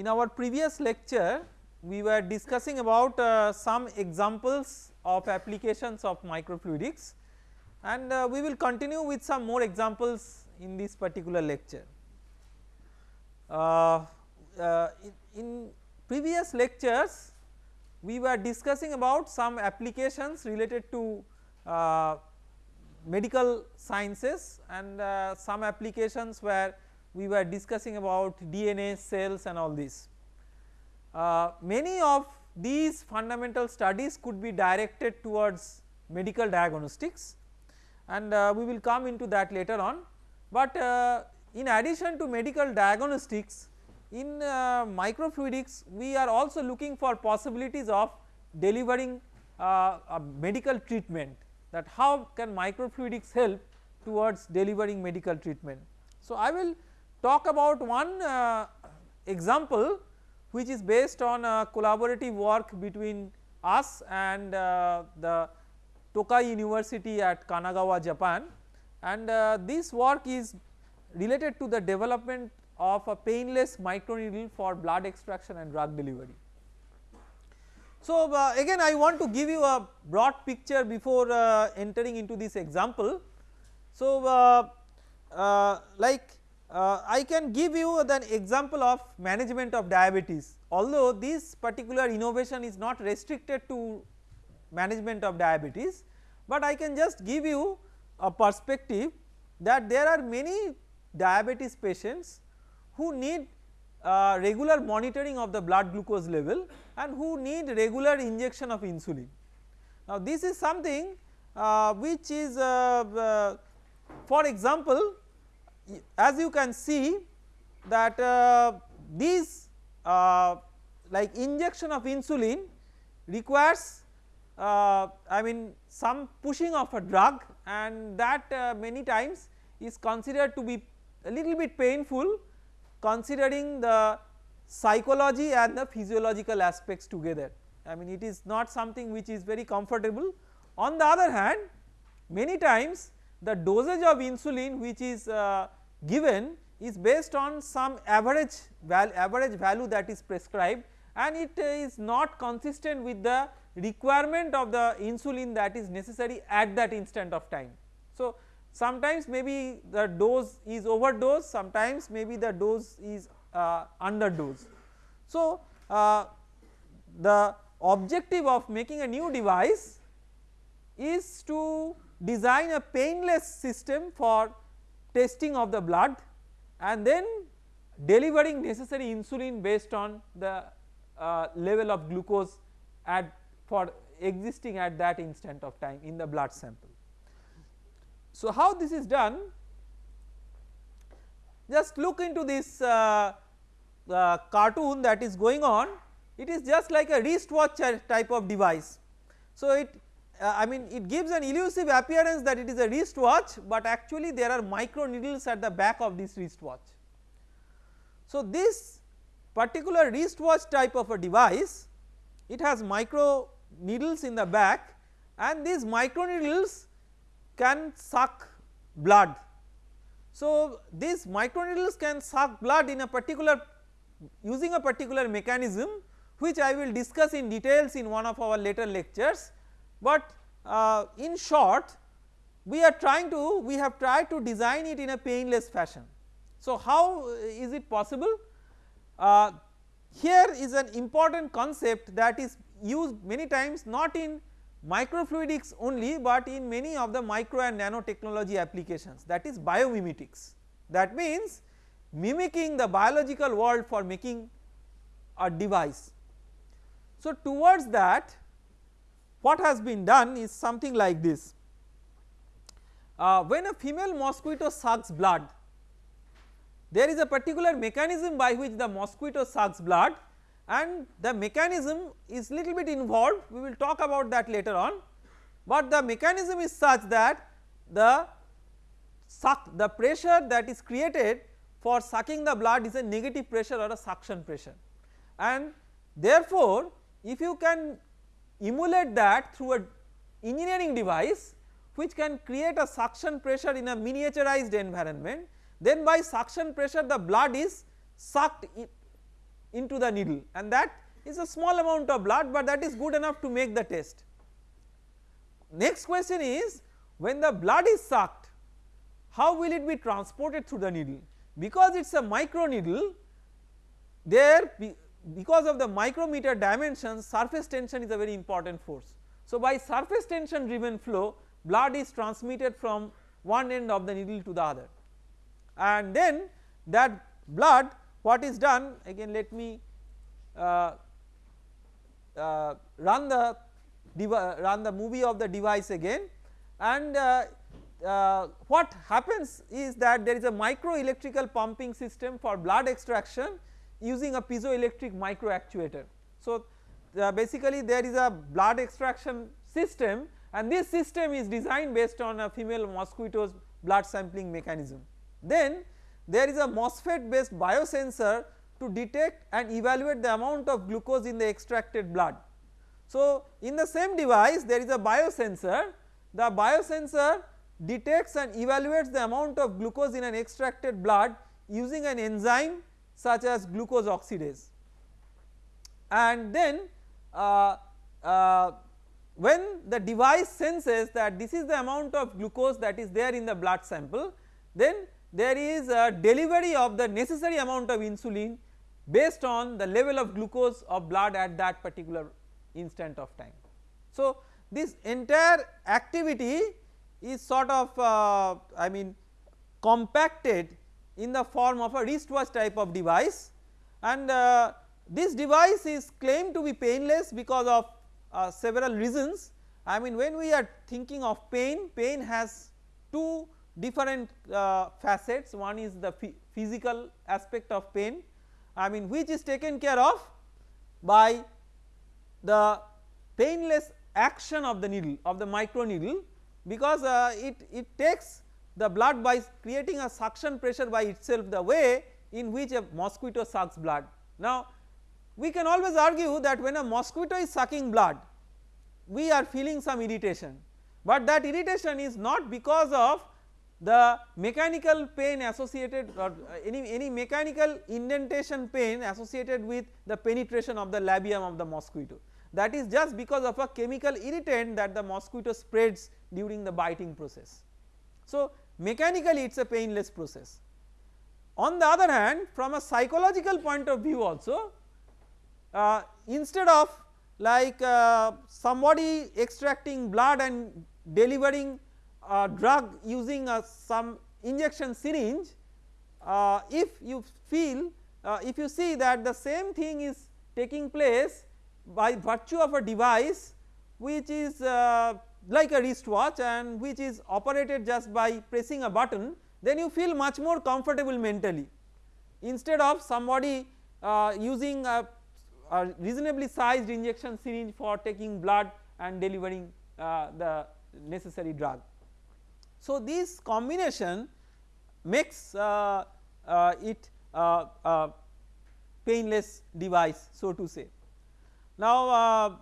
in our previous lecture we were discussing about uh, some examples of applications of microfluidics and uh, we will continue with some more examples in this particular lecture. Uh, uh in, in previous lectures we were discussing about some applications related to uh, medical sciences and uh, some applications where we were discussing about DNA cells and all this. Uh, many of these fundamental studies could be directed towards medical diagnostics and uh, we will come into that later on. But uh, in addition to medical diagnostics in uh, microfluidics we are also looking for possibilities of delivering uh, a medical treatment that how can microfluidics help towards delivering medical treatment. So I will talk about one uh, example which is based on a collaborative work between us and uh, the Tokai University at Kanagawa Japan and uh, this work is related to the development of a painless microneedle for blood extraction and drug delivery. So uh, again I want to give you a broad picture before uh, entering into this example. So uh, uh like uh, I can give you an example of management of diabetes although this particular innovation is not restricted to management of diabetes but I can just give you a perspective that there are many diabetes patients who need uh, regular monitoring of the blood glucose level and who need regular injection of insulin. Now this is something uh, which is uh, uh for example as you can see that uh, these uh, like injection of insulin requires I mean some pushing of a drug and that many times is considered to be a little bit painful considering the psychology and the physiological aspects together. I mean it is not something which is very comfortable. On the other hand many times the dosage of insulin which is uh, given is based on some average average value that is prescribed and it is not consistent with the requirement of the insulin that is necessary at that instant of time. So sometimes maybe the dose is overdose sometimes maybe the dose is uh, underdose. So uh, the objective of making a new device is to design a painless system for testing of the blood and then delivering necessary insulin based on the uh, level of glucose at for existing at that instant of time in the blood sample. So how this is done just look into this uh, uh, cartoon that is going on it is just like a wristwatch type of device. So it uh, I mean it gives an elusive appearance that it is a wristwatch but actually there are micro needles at the back of this wristwatch. So this particular wristwatch type of a device it has micro needles in the back and these micro needles can suck blood. So these micro needles can suck blood in a particular using a particular mechanism which I will discuss in details in one of our later lectures but uh, in short we are trying to we have tried to design it in a painless fashion. So how is it possible? Uh, here is an important concept that is used many times not in microfluidics only but in many of the micro and nanotechnology applications that is biomimetics that means mimicking the biological world for making a device. So towards that what has been done is something like this. Uh, when a female mosquito sucks blood there is a particular mechanism by which the mosquito sucks blood and the mechanism is little bit involved. We will talk about that later on. But the mechanism is such that the suck the pressure that is created for sucking the blood is a negative pressure or a suction pressure. And therefore if you can emulate that through a engineering device which can create a suction pressure in a miniaturized environment then by suction pressure the blood is sucked into the needle and that is a small amount of blood but that is good enough to make the test. Next question is when the blood is sucked how will it be transported through the needle because it is a micro needle there because of the micrometer dimensions surface tension is a very important force. So by surface tension driven flow blood is transmitted from one end of the needle to the other. And then that blood what is done again let me uh, uh, run the run the movie of the device again. And uh, uh, what happens is that there is a micro electrical pumping system for blood extraction using a piezoelectric micro actuator. So uh, basically there is a blood extraction system and this system is designed based on a female mosquito's blood sampling mechanism. Then there is a MOSFET based biosensor to detect and evaluate the amount of glucose in the extracted blood. So in the same device there is a biosensor, the biosensor detects and evaluates the amount of glucose in an extracted blood using an enzyme such as glucose oxidase and then uh, uh, when the device senses that this is the amount of glucose that is there in the blood sample then there is a delivery of the necessary amount of insulin based on the level of glucose of blood at that particular instant of time. So this entire activity is sort of uh, I mean compacted in the form of a wristwatch type of device and uh, this device is claimed to be painless because of uh, several reasons. I mean when we are thinking of pain, pain has two different uh, facets one is the physical aspect of pain I mean which is taken care of by the painless action of the needle of the micro needle because uh, it, it takes the blood by creating a suction pressure by itself the way in which a mosquito sucks blood. Now we can always argue that when a mosquito is sucking blood we are feeling some irritation but that irritation is not because of the mechanical pain associated or uh, any, any mechanical indentation pain associated with the penetration of the labium of the mosquito that is just because of a chemical irritant that the mosquito spreads during the biting process. So mechanically it is a painless process. On the other hand from a psychological point of view also uh, instead of like uh, somebody extracting blood and delivering a drug using a some injection syringe uh, if you feel uh, if you see that the same thing is taking place by virtue of a device which is uh, like a wristwatch and which is operated just by pressing a button then you feel much more comfortable mentally instead of somebody uh, using a, a, reasonably sized injection syringe for taking blood and delivering uh, the necessary drug. So this combination makes uh, uh, it a painless device so to say. Now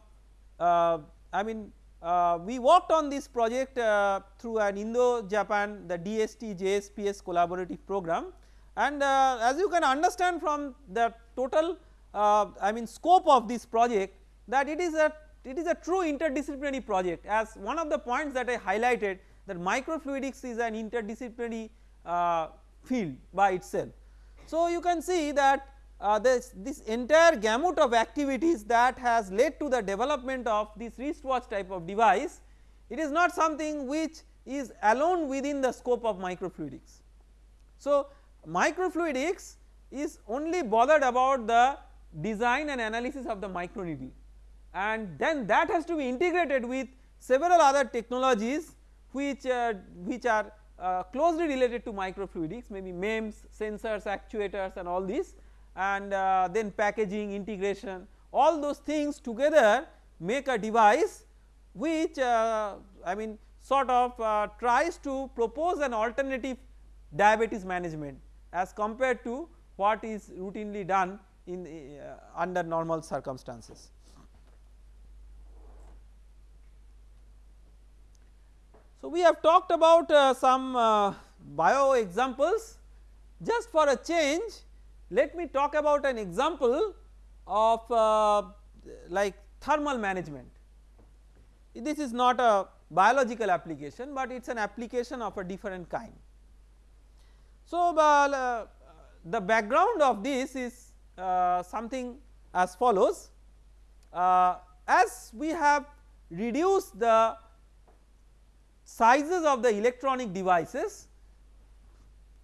uh, I mean uh, we worked on this project uh, through an Indo-Japan the DST JSPS collaborative program and uh, as you can understand from the total uh, I mean scope of this project that it is a it is a true interdisciplinary project as one of the points that I highlighted that microfluidics is an interdisciplinary uh, field by itself. So you can see that uh, this, this entire gamut of activities that has led to the development of this wristwatch type of device it is not something which is alone within the scope of microfluidics. So microfluidics is only bothered about the design and analysis of the micro needle and then that has to be integrated with several other technologies which, uh, which are uh, closely related to microfluidics maybe MEMS, sensors, actuators and all these and uh, then packaging integration all those things together make a device which uh, I mean sort of uh, tries to propose an alternative diabetes management as compared to what is routinely done in uh, under normal circumstances. So we have talked about uh, some uh, bio examples just for a change let me talk about an example of uh, like thermal management. This is not a biological application, but it is an application of a different kind. So, uh, the background of this is uh, something as follows uh, as we have reduced the sizes of the electronic devices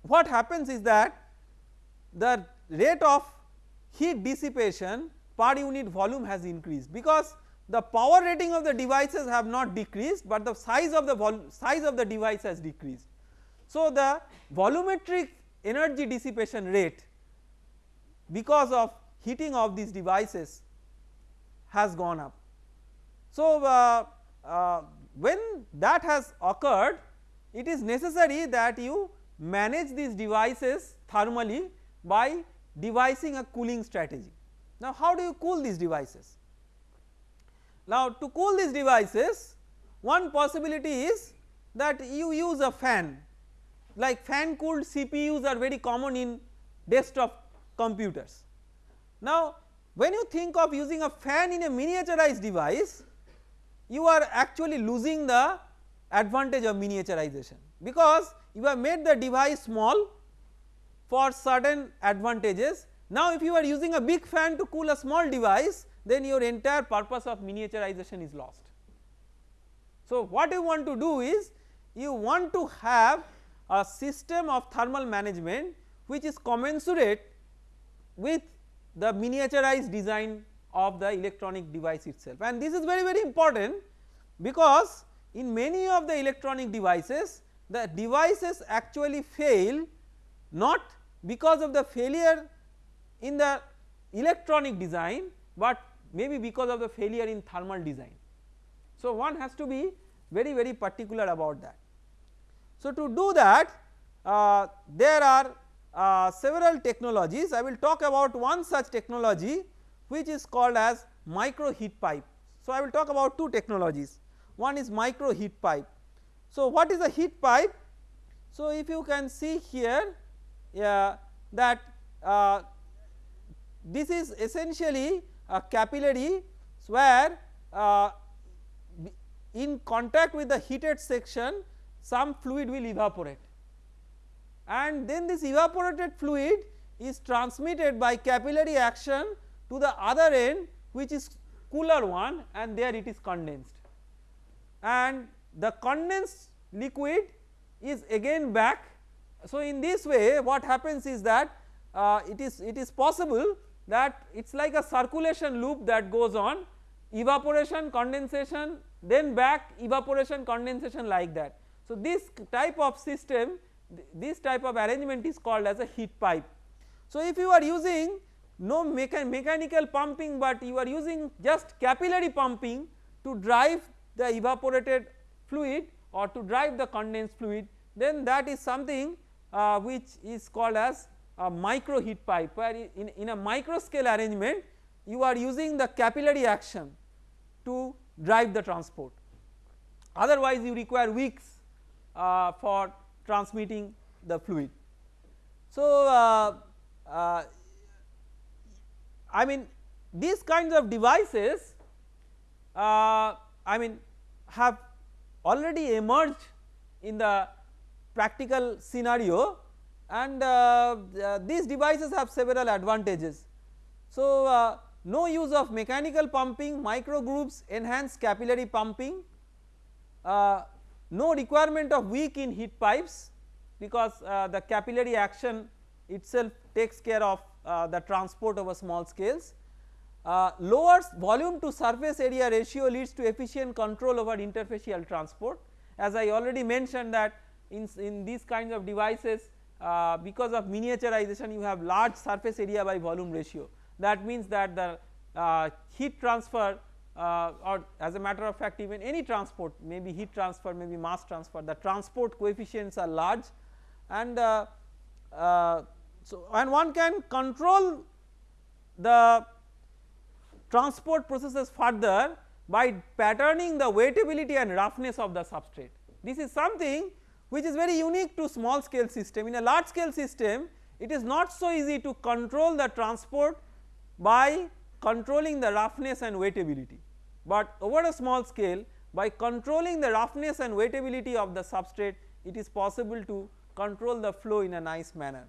what happens is that the rate of heat dissipation per unit volume has increased because the power rating of the devices have not decreased, but the size of the size of the device has decreased. So, the volumetric energy dissipation rate because of heating of these devices has gone up. So, uh, uh, when that has occurred it is necessary that you manage these devices thermally by devising a cooling strategy. Now how do you cool these devices? Now to cool these devices one possibility is that you use a fan like fan cooled CPUs are very common in desktop computers. Now when you think of using a fan in a miniaturized device you are actually losing the advantage of miniaturization because you have made the device small for certain advantages. Now if you are using a big fan to cool a small device then your entire purpose of miniaturization is lost. So what you want to do is you want to have a system of thermal management which is commensurate with the miniaturized design of the electronic device itself and this is very very important because in many of the electronic devices the devices actually fail not because of the failure in the electronic design but maybe because of the failure in thermal design. So one has to be very very particular about that. So to do that uh, there are uh, several technologies I will talk about one such technology which is called as micro heat pipe. So I will talk about two technologies one is micro heat pipe. So what is a heat pipe? So if you can see here uh, that uh, this is essentially a capillary where uh, in contact with the heated section some fluid will evaporate and then this evaporated fluid is transmitted by capillary action to the other end which is cooler one and there it is condensed and the condensed liquid is again back. So in this way what happens is that uh, it is it is possible that it is like a circulation loop that goes on evaporation condensation then back evaporation condensation like that. So this type of system this type of arrangement is called as a heat pipe. So if you are using no mecha mechanical pumping but you are using just capillary pumping to drive the evaporated fluid or to drive the condensed fluid then that is something uh, which is called as a micro heat pipe where in, in a micro scale arrangement you are using the capillary action to drive the transport otherwise you require wicks uh, for transmitting the fluid. So uh, uh I mean these kinds of devices uh, I mean have already emerged in the practical scenario and uh, uh, these devices have several advantages. So uh, no use of mechanical pumping, micro grooves enhance capillary pumping, uh, no requirement of wick in heat pipes because uh, the capillary action itself takes care of uh, the transport over small scales lowers volume to surface area ratio leads to efficient control over interfacial transport as I already mentioned that in, in these kinds of devices uh, because of miniaturization you have large surface area by volume ratio that means that the uh, heat transfer uh, or as a matter of fact even any transport maybe heat transfer maybe mass transfer the transport coefficients are large and uh, uh, so and one can control the transport processes further by patterning the wettability and roughness of the substrate. This is something which is very unique to small scale system. In a large scale system it is not so easy to control the transport by controlling the roughness and wettability, but over a small scale by controlling the roughness and wettability of the substrate it is possible to control the flow in a nice manner.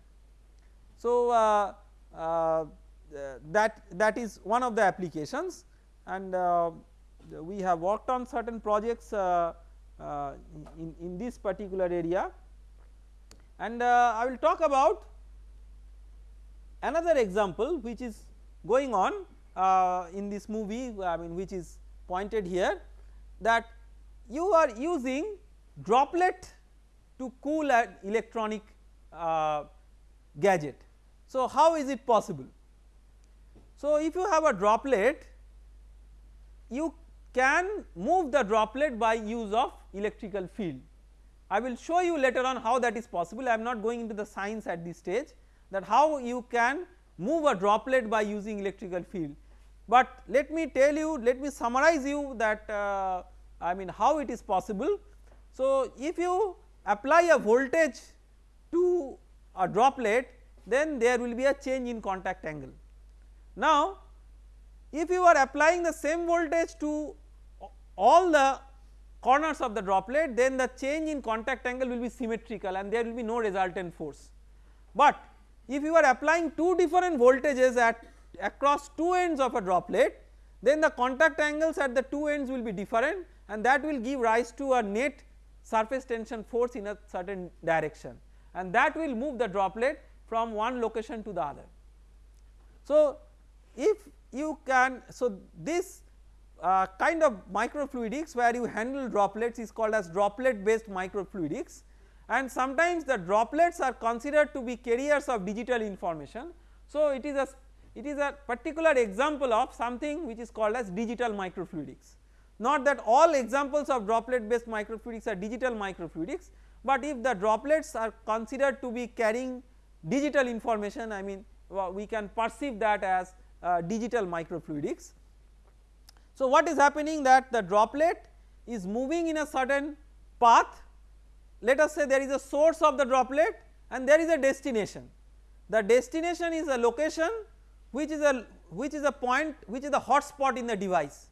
So, uh, uh, that that is one of the applications. And uh, we have worked on certain projects uh, uh, in, in this particular area and uh, I will talk about another example which is going on in this movie I mean which is pointed here that you are using droplet to cool an electronic uh, gadget. So, how is it possible? So, if you have a droplet you can move the droplet by use of electrical field. I will show you later on how that is possible I am not going into the science at this stage that how you can move a droplet by using electrical field. But let me tell you let me summarize you that uh, I mean how it is possible. So, if you apply a voltage to a droplet then there will be a change in contact angle. Now if you are applying the same voltage to all the corners of the droplet then the change in contact angle will be symmetrical and there will be no resultant force. But if you are applying two different voltages at across two ends of a droplet then the contact angles at the two ends will be different and that will give rise to a net surface tension force in a certain direction and that will move the droplet from one location to the other. So, if you can so this uh, kind of microfluidics where you handle droplets is called as droplet based microfluidics and sometimes the droplets are considered to be carriers of digital information. So, it is a it is a particular example of something which is called as digital microfluidics not that all examples of droplet based microfluidics are digital microfluidics, but if the droplets are considered to be carrying digital information I mean we can perceive that as uh, digital microfluidics. So what is happening that the droplet is moving in a certain path let us say there is a source of the droplet and there is a destination. The destination is a location which is a which is a point which is the hotspot in the device.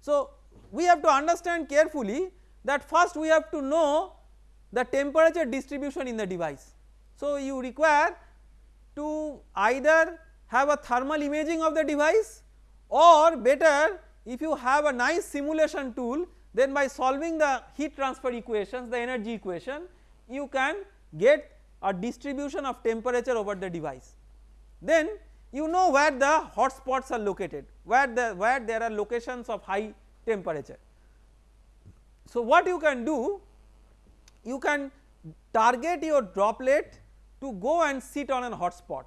So we have to understand carefully that first we have to know the temperature distribution in the device. So you require to either have a thermal imaging of the device or better if you have a nice simulation tool then by solving the heat transfer equations the energy equation you can get a distribution of temperature over the device. Then you know where the hot spots are located where the where there are locations of high temperature. So what you can do you can target your droplet to go and sit on a hot spot.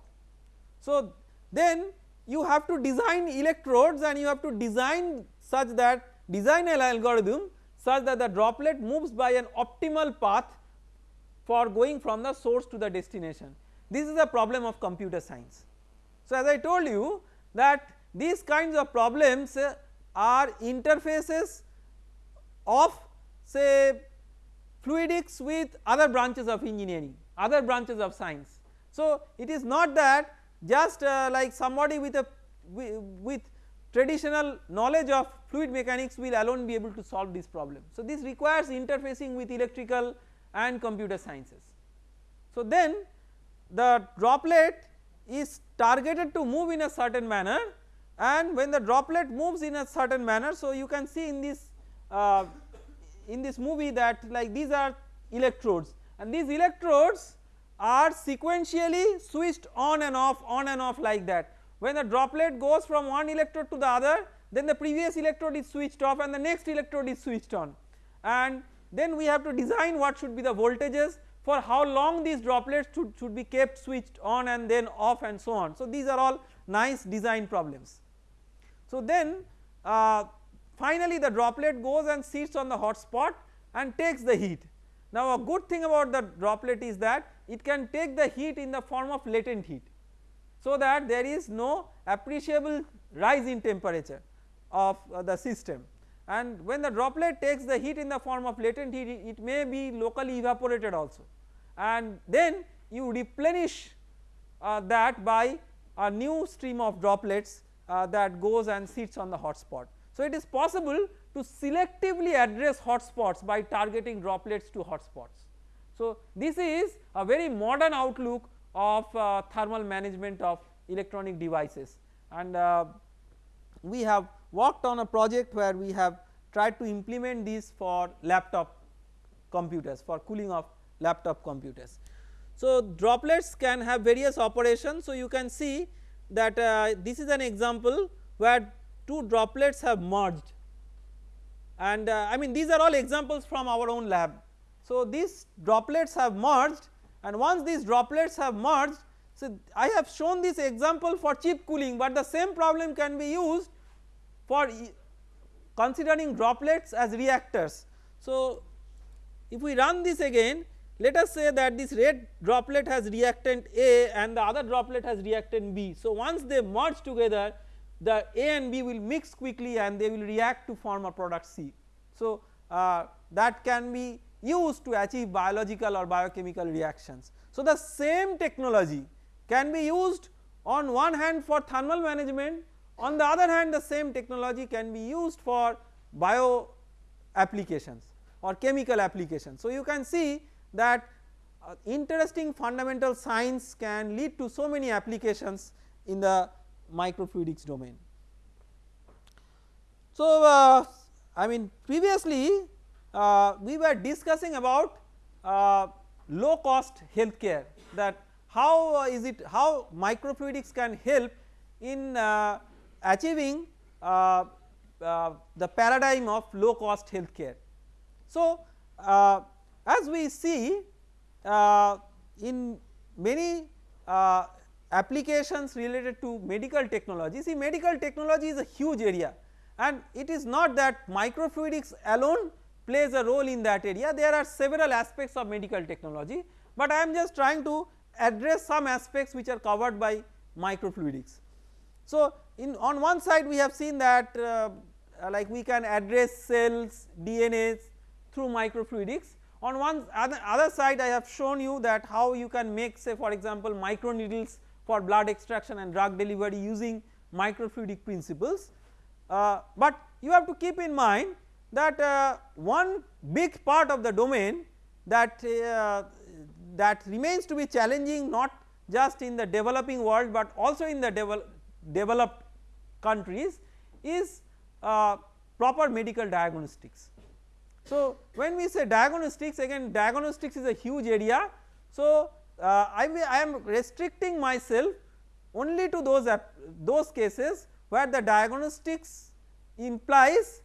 So then you have to design electrodes and you have to design such that design an algorithm such that the droplet moves by an optimal path for going from the source to the destination. This is a problem of computer science. So as I told you that these kinds of problems are interfaces of say fluidics with other branches of engineering other branches of science. So it is not that just uh, like somebody with a with traditional knowledge of fluid mechanics will alone be able to solve this problem. So this requires interfacing with electrical and computer sciences. So then the droplet is targeted to move in a certain manner and when the droplet moves in a certain manner so you can see in this uh, in this movie that like these are electrodes and these electrodes are sequentially switched on and off on and off like that when the droplet goes from one electrode to the other then the previous electrode is switched off and the next electrode is switched on and then we have to design what should be the voltages for how long these droplets should, should be kept switched on and then off and so on. So these are all nice design problems. So then uh, finally the droplet goes and sits on the hot spot and takes the heat. Now a good thing about the droplet is that it can take the heat in the form of latent heat so that there is no appreciable rise in temperature of uh, the system and when the droplet takes the heat in the form of latent heat it may be locally evaporated also and then you replenish uh, that by a new stream of droplets uh, that goes and sits on the hot spot. So it is possible to selectively address hotspots by targeting droplets to hotspots. So this is a very modern outlook of uh, thermal management of electronic devices and uh, we have worked on a project where we have tried to implement this for laptop computers for cooling of laptop computers. So droplets can have various operations so you can see that uh, this is an example where two droplets have merged and uh, I mean these are all examples from our own lab. So these droplets have merged and once these droplets have merged so I have shown this example for chip cooling but the same problem can be used for considering droplets as reactors. So if we run this again let us say that this red droplet has reactant A and the other droplet has reactant B. So once they merge together the A and B will mix quickly and they will react to form a product C. So uh, that can be used to achieve biological or biochemical reactions. So the same technology can be used on one hand for thermal management on the other hand the same technology can be used for bio applications or chemical applications. So you can see that uh, interesting fundamental science can lead to so many applications in the microfluidics domain. So uh, I mean previously uh, we were discussing about uh, low cost healthcare that how is it how microfluidics can help in uh, achieving uh, uh, the paradigm of low cost healthcare. So uh, as we see uh, in many uh, applications related to medical technology, see medical technology is a huge area and it is not that microfluidics alone plays a role in that area, there are several aspects of medical technology, but I am just trying to address some aspects which are covered by microfluidics. So in on one side we have seen that uh, like we can address cells, DNAs through microfluidics. On one other, other side I have shown you that how you can make say for example microneedles for blood extraction and drug delivery using microfluidic principles. Uh, but you have to keep in mind that uh, one big part of the domain that uh, that remains to be challenging not just in the developing world but also in the devel developed countries is uh, proper medical diagnostics. So when we say diagnostics again diagnostics is a huge area. So uh, I, I am restricting myself only to those those cases where the diagnostics implies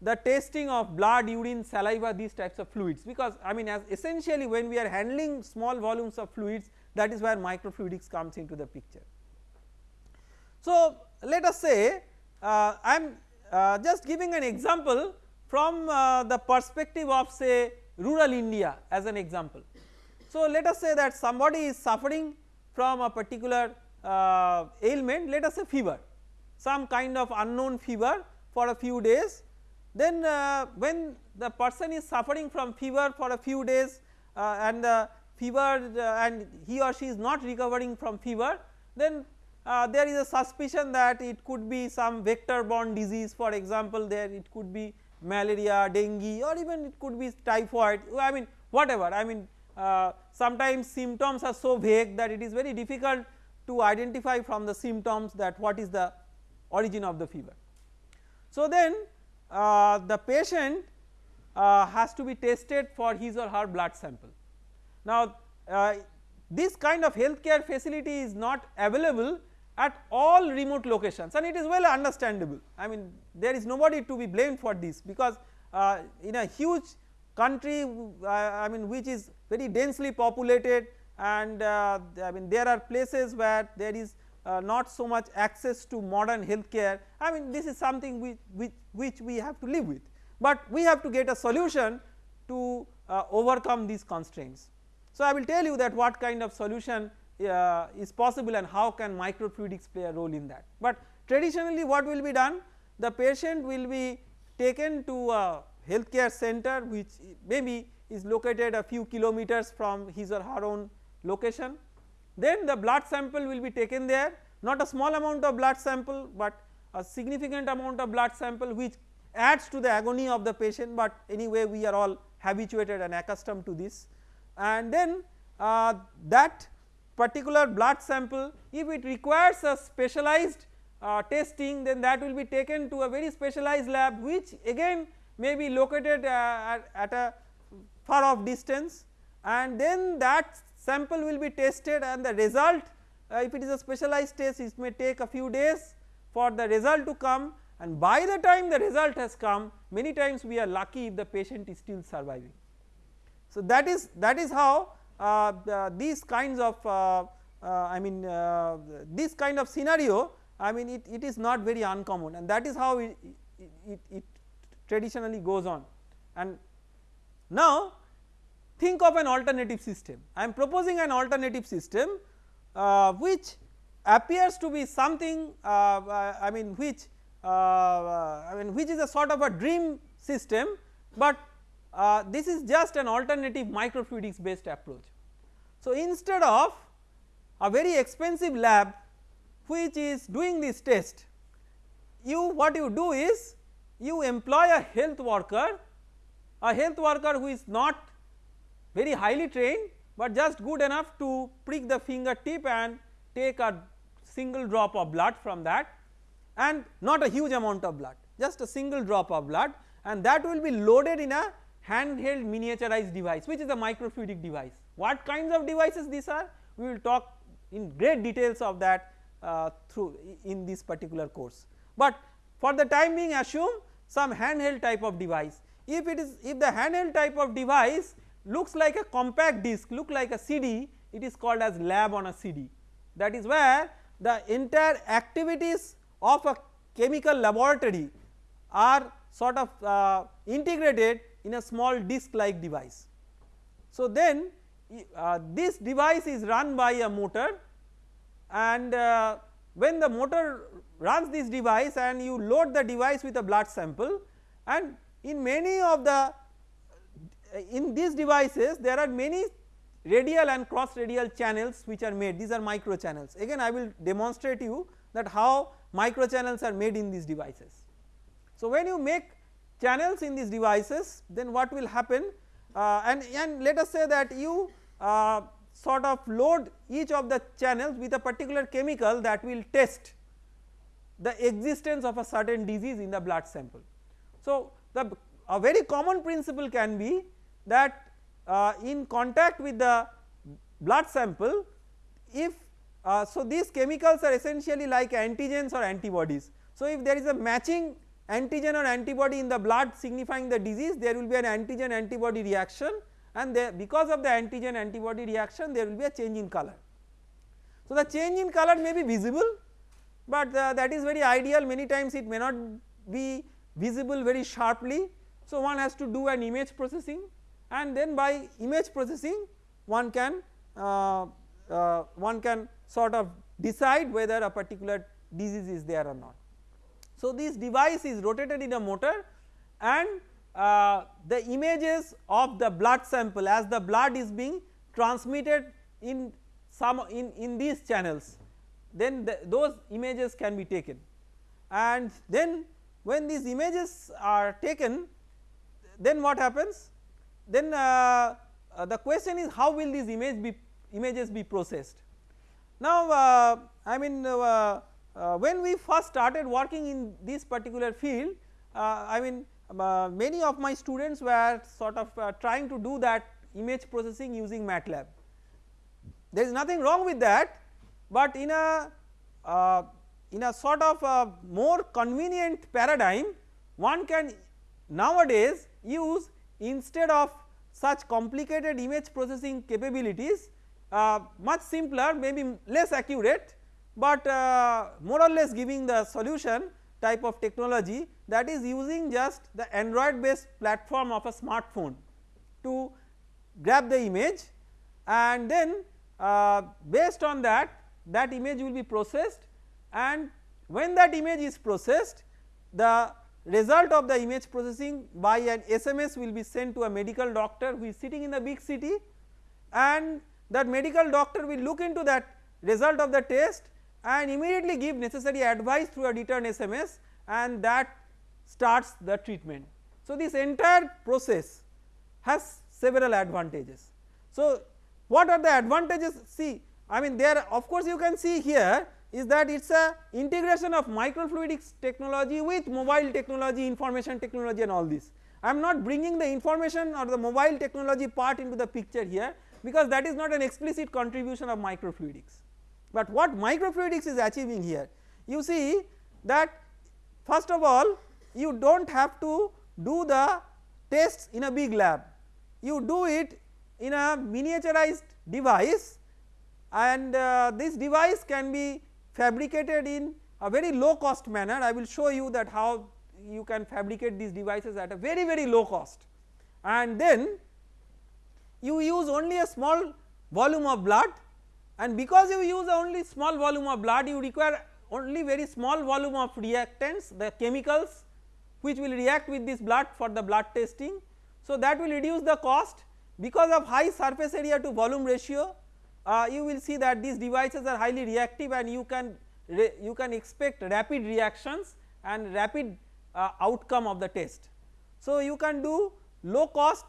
the testing of blood, urine, saliva these types of fluids because I mean as essentially when we are handling small volumes of fluids that is where microfluidics comes into the picture. So let us say uh, I am uh, just giving an example from uh, the perspective of say rural India as an example. So let us say that somebody is suffering from a particular uh, ailment let us say fever some kind of unknown fever for a few days. Then uh, when the person is suffering from fever for a few days uh, and the fever uh, and he or she is not recovering from fever then uh, there is a suspicion that it could be some vector borne disease. For example there it could be malaria, dengue or even it could be typhoid I mean whatever I mean uh, sometimes symptoms are so vague that it is very difficult to identify from the symptoms that what is the origin of the fever. So then uh, the patient uh, has to be tested for his or her blood sample. Now uh, this kind of healthcare facility is not available at all remote locations and it is well understandable I mean there is nobody to be blamed for this because uh, in a huge country uh, I mean which is very densely populated and uh, I mean there are places where there is uh, not so much access to modern healthcare I mean this is something which, which, which we have to live with but we have to get a solution to uh, overcome these constraints. So I will tell you that what kind of solution uh, is possible and how can microfluidics play a role in that. But traditionally what will be done the patient will be taken to a healthcare center which maybe is located a few kilometers from his or her own location. Then the blood sample will be taken there not a small amount of blood sample but a significant amount of blood sample which adds to the agony of the patient. But anyway we are all habituated and accustomed to this. And then uh, that particular blood sample if it requires a specialized uh, testing then that will be taken to a very specialized lab which again may be located uh, at, at a far off distance and then that sample will be tested and the result uh, if it is a specialized test it may take a few days for the result to come and by the time the result has come many times we are lucky if the patient is still surviving. So that is that is how uh, the, these kinds of uh, uh, I mean uh, this kind of scenario I mean it, it is not very uncommon and that is how it, it, it traditionally goes on and now think of an alternative system I am proposing an alternative system uh, which appears to be something uh, I mean which uh, I mean which is a sort of a dream system, but uh, this is just an alternative microfluidics based approach. So, instead of a very expensive lab which is doing this test, you what you do is you employ a health worker, a health worker who is not very highly trained, but just good enough to prick the fingertip and take a single drop of blood from that and not a huge amount of blood just a single drop of blood and that will be loaded in a handheld miniaturized device which is a microfluidic device. What kinds of devices these are we will talk in great details of that uh, through in this particular course. But for the time being assume some handheld type of device if it is if the handheld type of device looks like a compact disc look like a CD it is called as lab on a CD that is where the entire activities of a chemical laboratory are sort of uh, integrated in a small disc like device. So then uh, this device is run by a motor and uh, when the motor runs this device and you load the device with a blood sample and in many of the in these devices there are many radial and cross radial channels which are made. These are micro channels. Again I will demonstrate you that how micro channels are made in these devices. So when you make channels in these devices then what will happen? Uh, and, and let us say that you uh, sort of load each of the channels with a particular chemical that will test the existence of a certain disease in the blood sample. So the a very common principle can be that uh, in contact with the blood sample if uh, so these chemicals are essentially like antigens or antibodies. So if there is a matching antigen or antibody in the blood signifying the disease there will be an antigen antibody reaction and because of the antigen antibody reaction there will be a change in color. So the change in color may be visible but uh, that is very ideal many times it may not be visible very sharply. So one has to do an image processing and then by image processing one can uh, uh, one can sort of decide whether a particular disease is there or not. So this device is rotated in a motor and uh, the images of the blood sample as the blood is being transmitted in some in, in these channels then the, those images can be taken and then when these images are taken then what happens then uh, uh, the question is how will these image be images be processed. Now uh, I mean uh, uh, when we first started working in this particular field uh, I mean many of my students were sort of trying to do that image processing using MATLAB. There is nothing wrong with that but in a in a sort of a more convenient paradigm one can nowadays use instead of such complicated image processing capabilities uh, much simpler maybe less accurate but uh, more or less giving the solution type of technology that is using just the android based platform of a smartphone to grab the image. And then uh, based on that that image will be processed and when that image is processed the result of the image processing by an SMS will be sent to a medical doctor who is sitting in a big city and that medical doctor will look into that result of the test and immediately give necessary advice through a return SMS and that starts the treatment. So, this entire process has several advantages. So, what are the advantages see I mean there of course you can see here is that it is a integration of microfluidics technology with mobile technology information technology and all this. I am not bringing the information or the mobile technology part into the picture here because that is not an explicit contribution of microfluidics. But what microfluidics is achieving here you see that first of all you do not have to do the tests in a big lab you do it in a miniaturized device and uh, this device can be fabricated in a very low cost manner. I will show you that how you can fabricate these devices at a very very low cost. And then you use only a small volume of blood. And because you use only small volume of blood you require only very small volume of reactants the chemicals which will react with this blood for the blood testing. So, that will reduce the cost. Because of high surface area to volume ratio uh, you will see that these devices are highly reactive and you can you can expect rapid reactions and rapid uh, outcome of the test. So, you can do low cost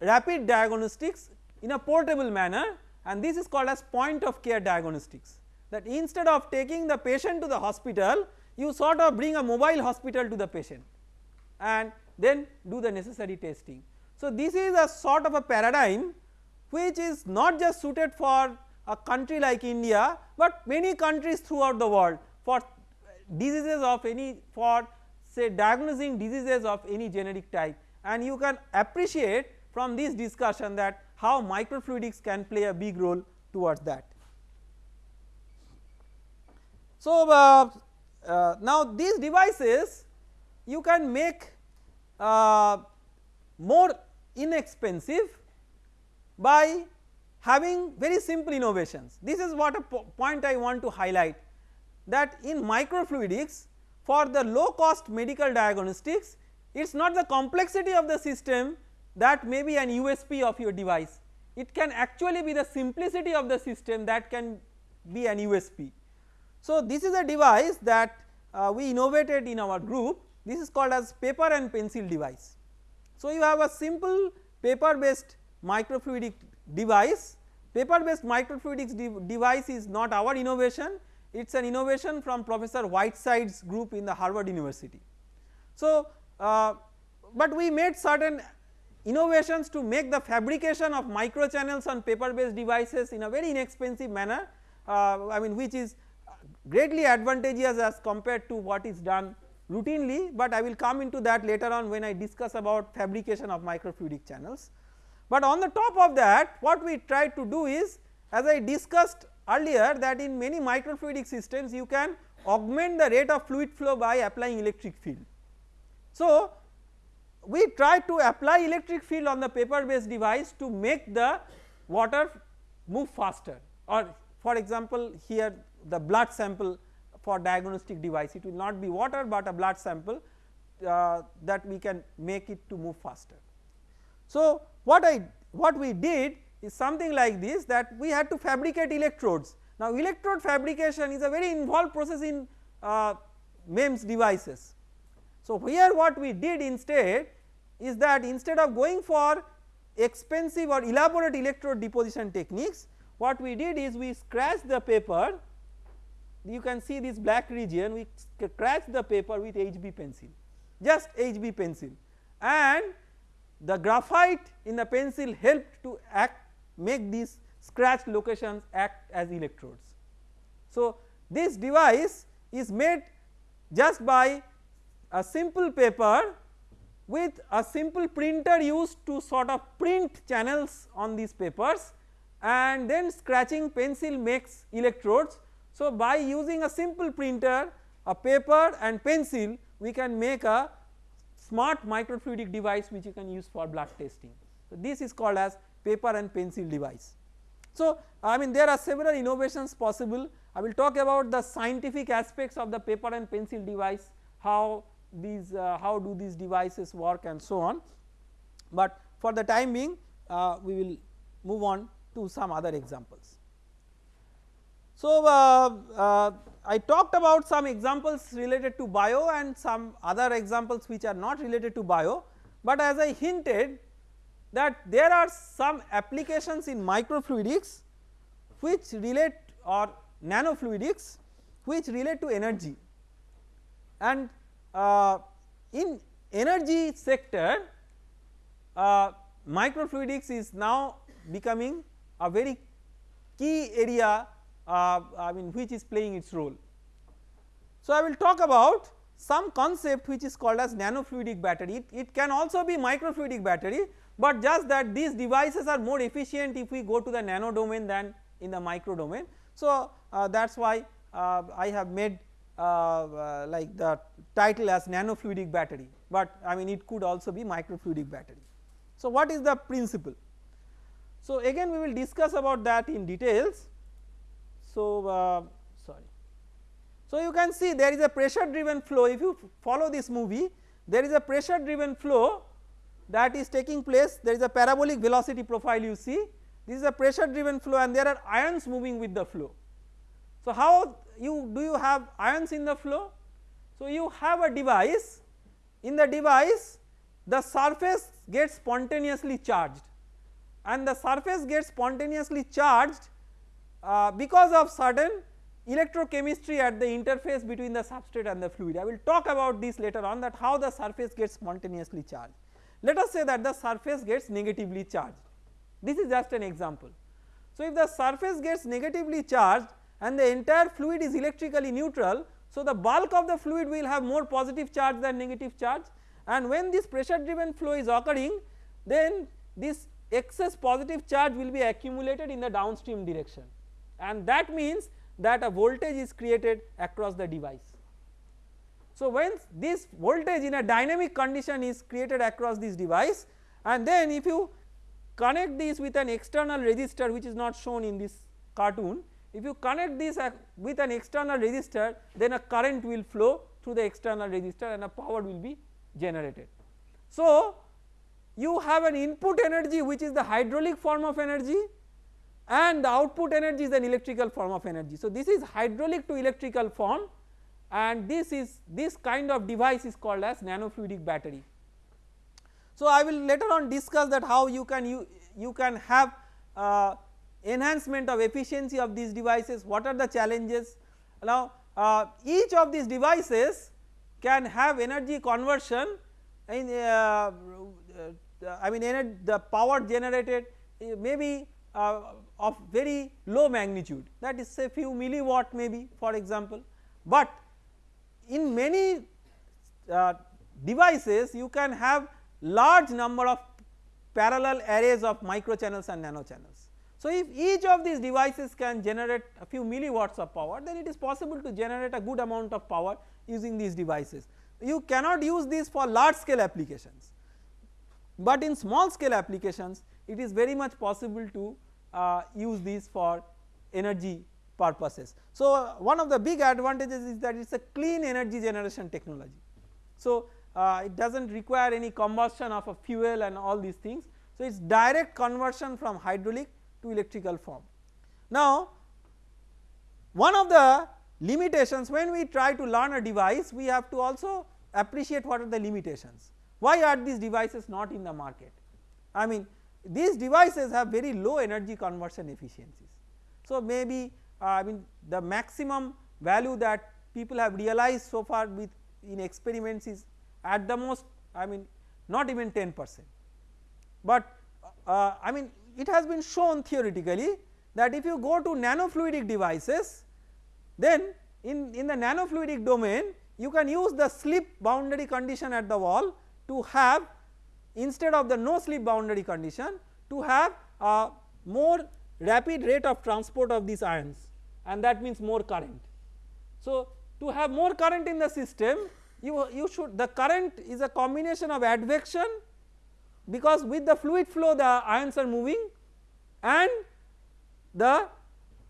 rapid diagnostics in a portable manner and this is called as point of care diagnostics that instead of taking the patient to the hospital you sort of bring a mobile hospital to the patient and then do the necessary testing. So, this is a sort of a paradigm which is not just suited for a country like India, but many countries throughout the world for diseases of any for say diagnosing diseases of any genetic type and you can appreciate from this discussion that how microfluidics can play a big role towards that. So, uh, uh, now these devices you can make uh, more inexpensive by having very simple innovations. This is what a po point I want to highlight that in microfluidics for the low cost medical diagnostics it is not the complexity of the system that may be an USP of your device it can actually be the simplicity of the system that can be an USP. So, this is a device that uh, we innovated in our group this is called as paper and pencil device. So, you have a simple paper based microfluidic device paper based microfluidics de device is not our innovation it is an innovation from professor Whitesides' group in the Harvard University. So, uh, but we made certain innovations to make the fabrication of microchannels on paper based devices in a very inexpensive manner uh, I mean which is greatly advantageous as compared to what is done routinely, but I will come into that later on when I discuss about fabrication of microfluidic channels. But on the top of that what we try to do is as I discussed earlier that in many microfluidic systems you can augment the rate of fluid flow by applying electric field. So, we try to apply electric field on the paper based device to make the water move faster or for example here the blood sample for diagnostic device it will not be water but a blood sample uh, that we can make it to move faster. So, what I what we did is something like this that we had to fabricate electrodes. Now, electrode fabrication is a very involved process in uh, MEMS devices. So, here what we did instead is that instead of going for expensive or elaborate electrode deposition techniques what we did is we scratched the paper you can see this black region we scratched the paper with HB pencil just HB pencil and the graphite in the pencil helped to act make these scratch locations act as electrodes. So, this device is made just by a simple paper with a simple printer used to sort of print channels on these papers and then scratching pencil makes electrodes. So, by using a simple printer a paper and pencil we can make a smart microfluidic device which you can use for blood testing. So, this is called as paper and pencil device. So, I mean there are several innovations possible I will talk about the scientific aspects of the paper and pencil device how these uh, how do these devices work and so on. But for the time being uh, we will move on to some other examples. So uh, uh, I talked about some examples related to bio and some other examples which are not related to bio, but as I hinted that there are some applications in microfluidics which relate or nanofluidics which relate to energy. And uh, in energy sector uh, microfluidics is now becoming a very key area uh, I mean which is playing its role. So I will talk about some concept which is called as nanofluidic battery it, it can also be microfluidic battery but just that these devices are more efficient if we go to the nano domain than in the micro domain. So uh, that is why uh, I have made uh, uh, like the title as nanofluidic battery but I mean it could also be microfluidic battery. So what is the principle? So again we will discuss about that in details. So uh, sorry. So you can see there is a pressure driven flow if you follow this movie there is a pressure driven flow that is taking place there is a parabolic velocity profile you see this is a pressure driven flow and there are ions moving with the flow. So how you do you have ions in the flow? So you have a device in the device the surface gets spontaneously charged and the surface gets spontaneously charged uh, because of certain electrochemistry at the interface between the substrate and the fluid. I will talk about this later on that how the surface gets spontaneously charged. Let us say that the surface gets negatively charged this is just an example. So if the surface gets negatively charged and the entire fluid is electrically neutral so the bulk of the fluid will have more positive charge than negative charge and when this pressure driven flow is occurring then this excess positive charge will be accumulated in the downstream direction and that means that a voltage is created across the device. So when this voltage in a dynamic condition is created across this device and then if you connect this with an external resistor which is not shown in this cartoon if you connect this with an external resistor then a current will flow through the external resistor and a power will be generated. So you have an input energy which is the hydraulic form of energy and the output energy is an electrical form of energy. So this is hydraulic to electrical form and this is this kind of device is called as nanofluidic battery. So I will later on discuss that how you can you, you can have uh, enhancement of efficiency of these devices what are the challenges now uh, each of these devices can have energy conversion in uh, uh I mean the power generated uh, maybe uh, of very low magnitude that is say few milliwatt maybe for example, but in many devices you can have large number of parallel arrays of micro channels and nano channels. So if each of these devices can generate a few milliwatts of power then it is possible to generate a good amount of power using these devices. You cannot use this for large scale applications, but in small scale applications it is very much possible to uh, use these for energy purposes. So uh, one of the big advantages is that it is a clean energy generation technology. So uh, it does not require any combustion of a fuel and all these things. So it is direct conversion from hydraulic to electrical form. Now one of the limitations when we try to learn a device we have to also appreciate what are the limitations. Why are these devices not in the market? I mean these devices have very low energy conversion efficiencies. So maybe uh, I mean the maximum value that people have realized so far with in experiments is at the most I mean not even 10 percent, but uh, I mean it has been shown theoretically that if you go to nanofluidic devices then in, in the nanofluidic domain you can use the slip boundary condition at the wall to have instead of the no slip boundary condition to have a more rapid rate of transport of these ions and that means more current. So to have more current in the system you, you should the current is a combination of advection because with the fluid flow the ions are moving and the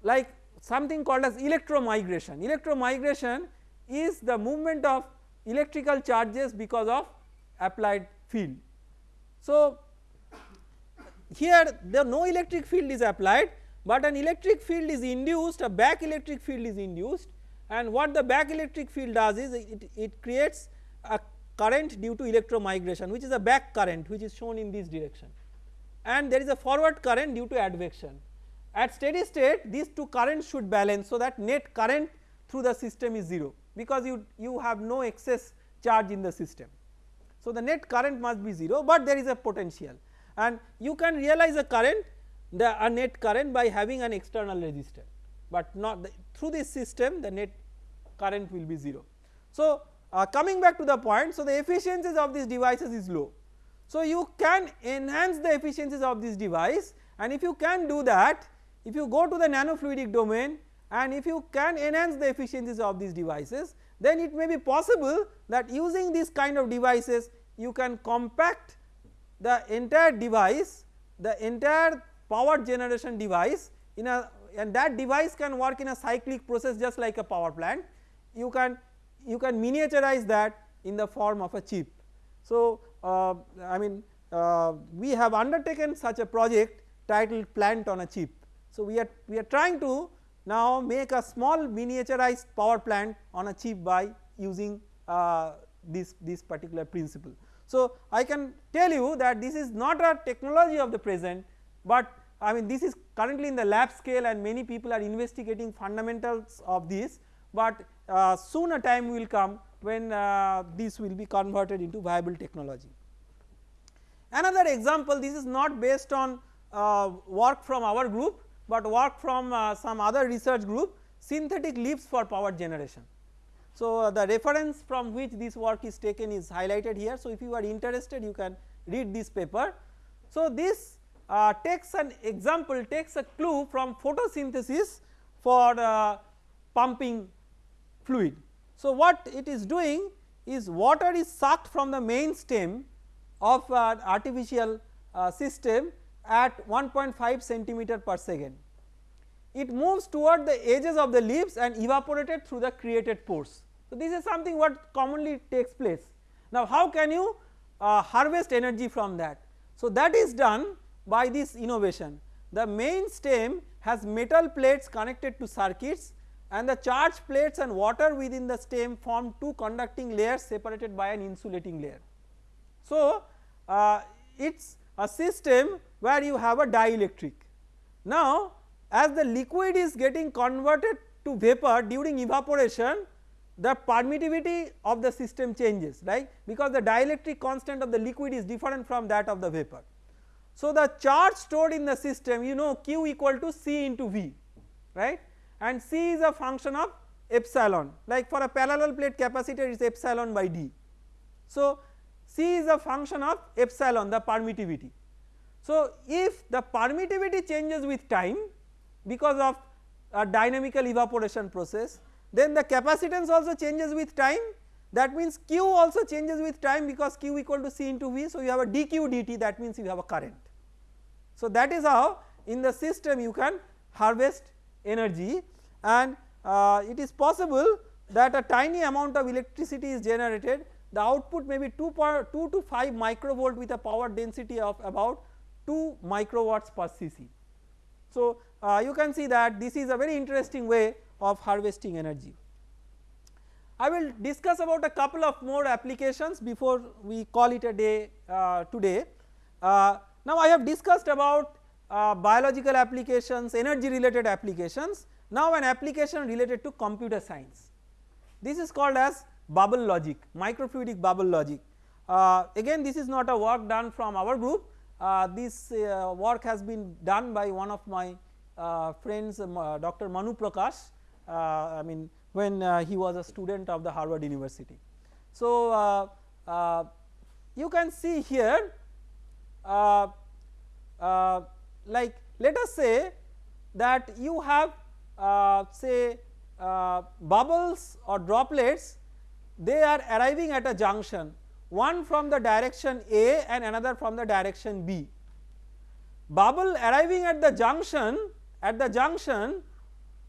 like something called as electromigration. Electromigration is the movement of electrical charges because of applied field. So here the no electric field is applied, but an electric field is induced a back electric field is induced and what the back electric field does is it, it creates a current due to electromigration which is a back current which is shown in this direction and there is a forward current due to advection. At steady state these two currents should balance so that net current through the system is 0 because you, you have no excess charge in the system. So, the net current must be 0, but there is a potential and you can realize a current the a net current by having an external resistor, but not the, through this system the net current will be 0. So, uh, coming back to the point, so the efficiencies of these devices is low. So, you can enhance the efficiencies of this device and if you can do that, if you go to the nanofluidic domain and if you can enhance the efficiencies of these devices, then it may be possible that using this kind of devices you can compact the entire device, the entire power generation device in a and that device can work in a cyclic process just like a power plant you can you can miniaturize that in the form of a chip. So, uh, I mean uh, we have undertaken such a project titled plant on a chip. So, we are we are trying to now make a small miniaturized power plant on a chip by using uh, this this particular principle. So, I can tell you that this is not a technology of the present, but I mean this is currently in the lab scale and many people are investigating fundamentals of this, but uh, soon a time will come when uh, this will be converted into viable technology. Another example this is not based on uh, work from our group, but work from uh, some other research group synthetic leaves for power generation. So, uh, the reference from which this work is taken is highlighted here. So, if you are interested you can read this paper. So, this uh, takes an example takes a clue from photosynthesis for uh, pumping fluid. So, what it is doing is water is sucked from the main stem of an artificial uh, system at 1.5 centimeter per second. It moves toward the edges of the leaves and evaporated through the created pores. So, this is something what commonly takes place. Now, how can you uh, harvest energy from that? So, that is done by this innovation. The main stem has metal plates connected to circuits and the charge plates and water within the stem form two conducting layers separated by an insulating layer. So, uh, it is a system where you have a dielectric. Now, as the liquid is getting converted to vapor during evaporation the permittivity of the system changes right because the dielectric constant of the liquid is different from that of the vapor. So, the charge stored in the system you know q equal to c into v right and c is a function of epsilon like for a parallel plate capacitor it is epsilon by d. So, c is a function of epsilon the permittivity. So, if the permittivity changes with time because of a dynamical evaporation process then the capacitance also changes with time that means q also changes with time because q equal to c into v. So, you have a dq dt that means you have a current. So, that is how in the system you can harvest energy and uh, it is possible that a tiny amount of electricity is generated the output may be 2, 2 to 5 microvolt with a power density of about 2 microwatts per cc. So, uh, you can see that this is a very interesting way of harvesting energy. I will discuss about a couple of more applications before we call it a day uh, today. Uh, now I have discussed about uh, biological applications, energy related applications, now an application related to computer science. This is called as bubble logic, microfluidic bubble logic. Uh, again this is not a work done from our group, uh, this uh, work has been done by one of my uh, friends um, uh, Dr. Manu Prakash uh, I mean when he was a student of the Harvard University. So, you can see here like let us say that you have say bubbles or droplets they are arriving at a junction one from the direction A and another from the direction B. Bubble arriving at the junction at the junction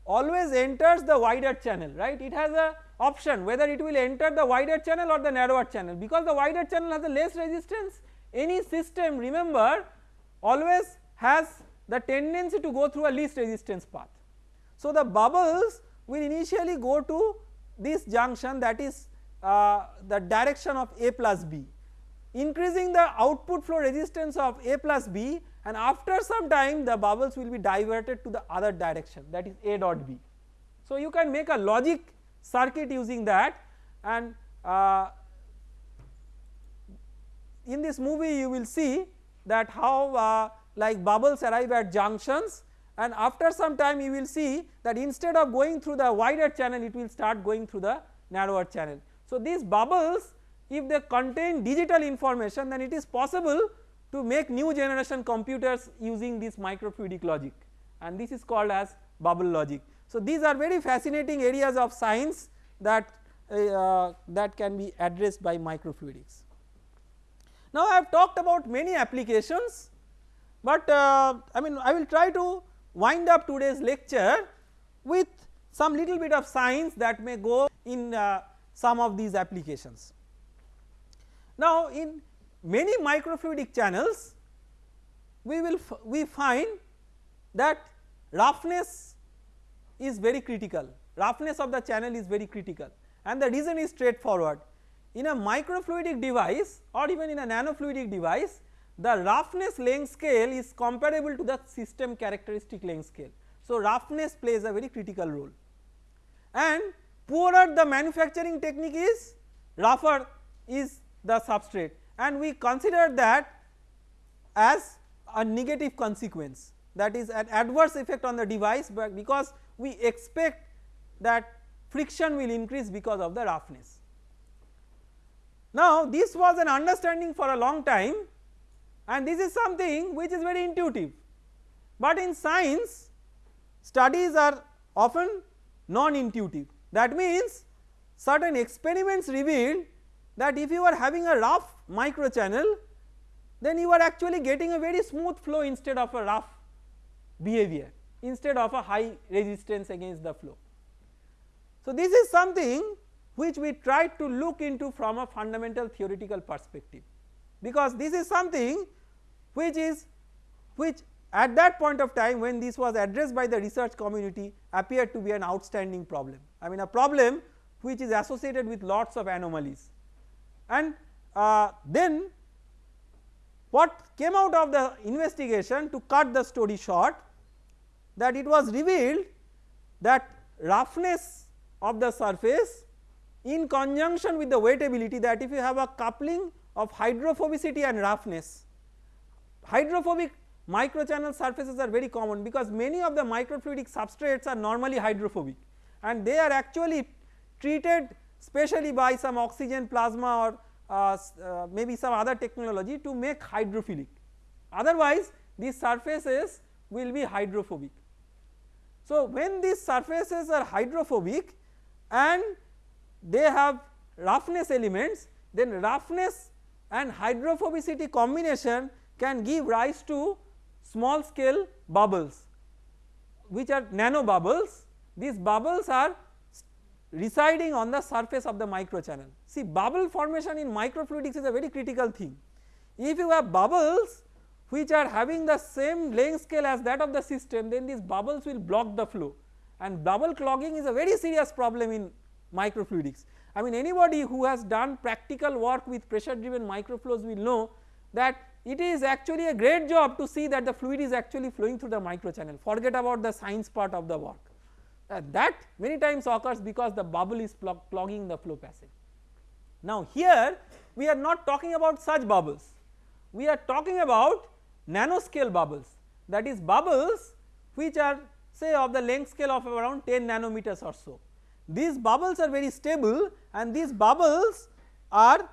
always enters the wider channel right it has a option whether it will enter the wider channel or the narrower channel because the wider channel has a less resistance any system remember always has the tendency to go through a least resistance path. So the bubbles will initially go to this junction that is uh, the direction of A plus B increasing the output flow resistance of A plus B and after some time the bubbles will be diverted to the other direction that is A dot B. So you can make a logic circuit using that and uh, in this movie you will see that how uh, like bubbles arrive at junctions and after some time you will see that instead of going through the wider channel it will start going through the narrower channel. So these bubbles if they contain digital information then it is possible to make new generation computers using this microfluidic logic and this is called as bubble logic. So these are very fascinating areas of science that uh, that can be addressed by microfluidics. Now I have talked about many applications but uh, I mean I will try to wind up today's lecture with some little bit of science that may go in uh, some of these applications. Now in many microfluidic channels we will we find that roughness is very critical roughness of the channel is very critical and the reason is straightforward in a microfluidic device or even in a nanofluidic device the roughness length scale is comparable to the system characteristic length scale. So, roughness plays a very critical role and poorer the manufacturing technique is rougher is the substrate. And we consider that as a negative consequence that is an adverse effect on the device but because we expect that friction will increase because of the roughness. Now this was an understanding for a long time and this is something which is very intuitive. But in science studies are often non intuitive that means certain experiments revealed that if you are having a rough micro channel then you are actually getting a very smooth flow instead of a rough behavior instead of a high resistance against the flow. So this is something which we tried to look into from a fundamental theoretical perspective because this is something which is which at that point of time when this was addressed by the research community appeared to be an outstanding problem. I mean a problem which is associated with lots of anomalies. And uh, then what came out of the investigation to cut the story short that it was revealed that roughness of the surface in conjunction with the wettability that if you have a coupling of hydrophobicity and roughness hydrophobic microchannel surfaces are very common because many of the microfluidic substrates are normally hydrophobic and they are actually treated specially by some oxygen plasma or uh, uh, maybe some other technology to make hydrophilic otherwise these surfaces will be hydrophobic. So when these surfaces are hydrophobic and they have roughness elements then roughness and hydrophobicity combination can give rise to small scale bubbles which are nano bubbles these bubbles are residing on the surface of the microchannel. See bubble formation in microfluidics is a very critical thing. If you have bubbles which are having the same length scale as that of the system then these bubbles will block the flow and bubble clogging is a very serious problem in microfluidics. I mean anybody who has done practical work with pressure driven microflows will know that it is actually a great job to see that the fluid is actually flowing through the microchannel forget about the science part of the work uh, that many times occurs because the bubble is clogging the flow passage. Now here we are not talking about such bubbles, we are talking about nanoscale bubbles that is bubbles which are say of the length scale of around 10 nanometers or so. These bubbles are very stable and these bubbles are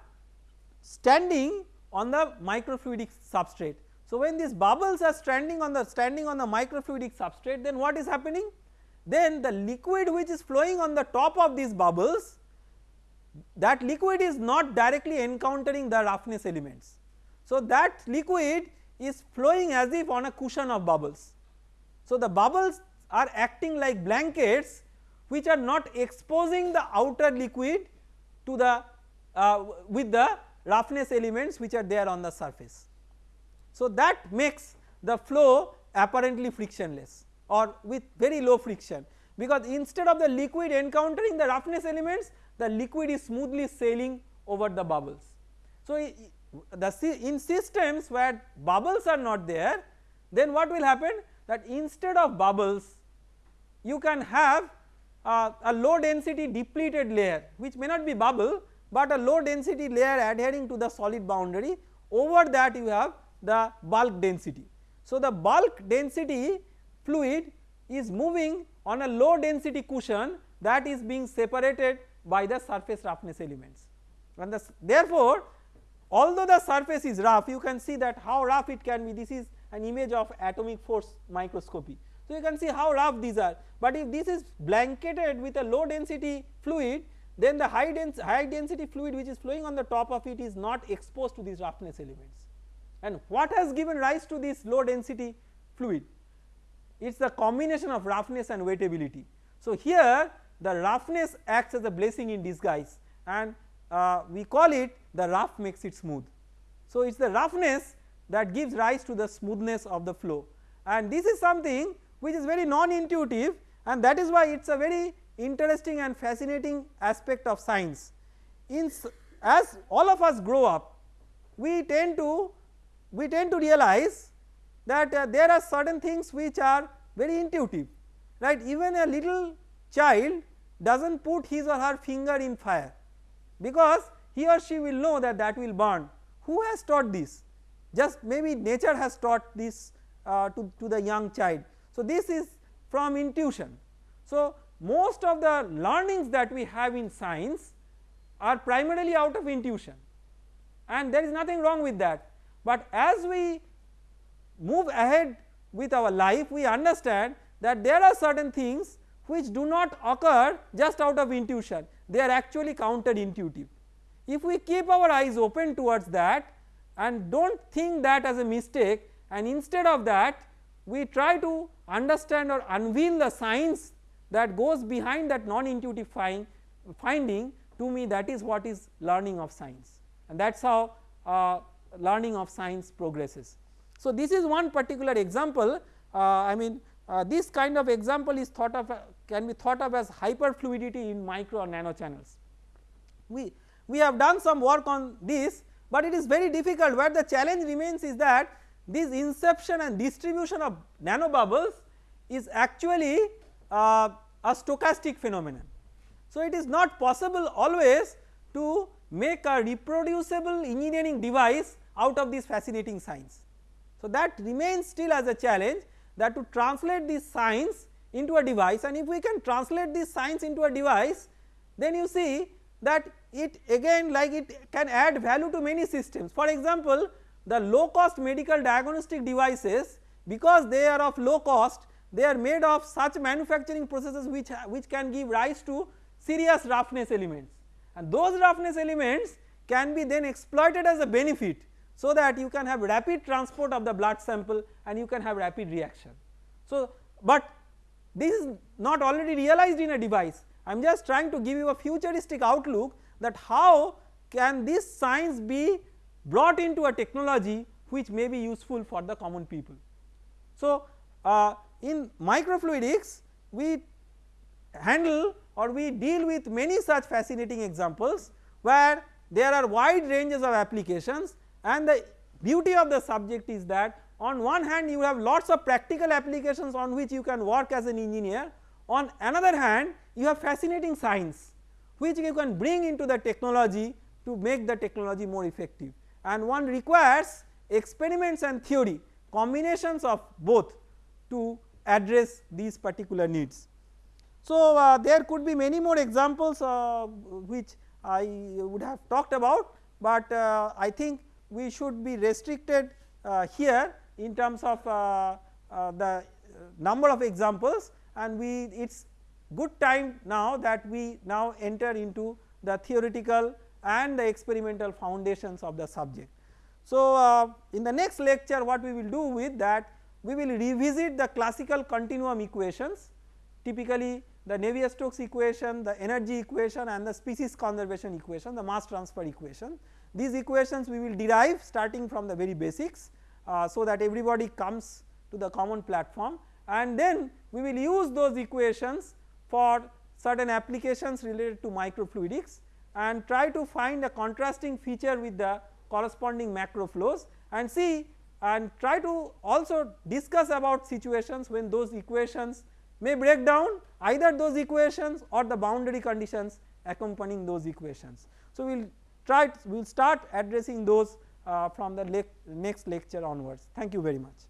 standing on the microfluidic substrate. So when these bubbles are standing on the standing on the microfluidic substrate then what is happening? Then the liquid which is flowing on the top of these bubbles that liquid is not directly encountering the roughness elements. So that liquid is flowing as if on a cushion of bubbles. So the bubbles are acting like blankets which are not exposing the outer liquid to the uh, with the roughness elements which are there on the surface. So that makes the flow apparently frictionless or with very low friction because instead of the liquid encountering the roughness elements the liquid is smoothly sailing over the bubbles. So, the in systems where bubbles are not there then what will happen that instead of bubbles you can have uh, a low density depleted layer which may not be bubble but a low density layer adhering to the solid boundary over that you have the bulk density. So, the bulk density fluid is moving on a low density cushion that is being separated by the surface roughness elements. And the, therefore although the surface is rough you can see that how rough it can be. This is an image of atomic force microscopy. So, you can see how rough these are. But if this is blanketed with a low density fluid then the high, dens high density fluid which is flowing on the top of it is not exposed to these roughness elements. And what has given rise to this low density fluid it is the combination of roughness and wettability. So, here the roughness acts as a blessing in disguise and uh, we call it the rough makes it smooth. So, it is the roughness that gives rise to the smoothness of the flow and this is something which is very non intuitive and that is why it is a very interesting and fascinating aspect of science. In as all of us grow up we tend to we tend to realize that uh, there are certain things which are very intuitive right? Even a little child does not put his or her finger in fire because he or she will know that that will burn. Who has taught this? Just maybe nature has taught this uh, to, to the young child. So, this is from intuition. So, most of the learnings that we have in science are primarily out of intuition. And there is nothing wrong with that, but as we move ahead with our life we understand that there are certain things which do not occur just out of intuition they are actually counter intuitive. If we keep our eyes open towards that and do not think that as a mistake and instead of that we try to understand or unveil the science that goes behind that non intuitive find, finding to me that is what is learning of science and that is how uh, learning of science progresses. So, this is one particular example uh, I mean uh, this kind of example is thought of can be thought of as hyperfluidity in micro or nano channels. We, we have done some work on this but it is very difficult where the challenge remains is that this inception and distribution of nano bubbles is actually uh, a stochastic phenomenon. So, it is not possible always to make a reproducible engineering device out of this fascinating science. So, that remains still as a challenge that to translate this science into a device and if we can translate this science into a device then you see that it again like it can add value to many systems. For example, the low cost medical diagnostic devices because they are of low cost they are made of such manufacturing processes which, which can give rise to serious roughness elements and those roughness elements can be then exploited as a benefit so that you can have rapid transport of the blood sample and you can have rapid reaction. So, but this is not already realized in a device I am just trying to give you a futuristic outlook that how can this science be brought into a technology which may be useful for the common people. So, uh, in microfluidics we handle or we deal with many such fascinating examples where there are wide ranges of applications and the beauty of the subject is that on one hand you have lots of practical applications on which you can work as an engineer on another hand you have fascinating science which you can bring into the technology to make the technology more effective and one requires experiments and theory combinations of both to address these particular needs. So, uh, there could be many more examples uh, which I would have talked about, but uh, I think we should be restricted uh, here in terms of uh, uh, the number of examples and we it is good time now that we now enter into the theoretical and the experimental foundations of the subject. So, uh, in the next lecture what we will do with that we will revisit the classical continuum equations typically the Navier-Stokes equation, the energy equation and the species conservation equation, the mass transfer equation. These equations we will derive starting from the very basics uh, so that everybody comes to the common platform and then we will use those equations for certain applications related to microfluidics and try to find a contrasting feature with the corresponding macro flows and see and try to also discuss about situations when those equations may break down either those equations or the boundary conditions accompanying those equations. So, we will try we will start addressing those uh, from the le next lecture onwards. Thank you very much.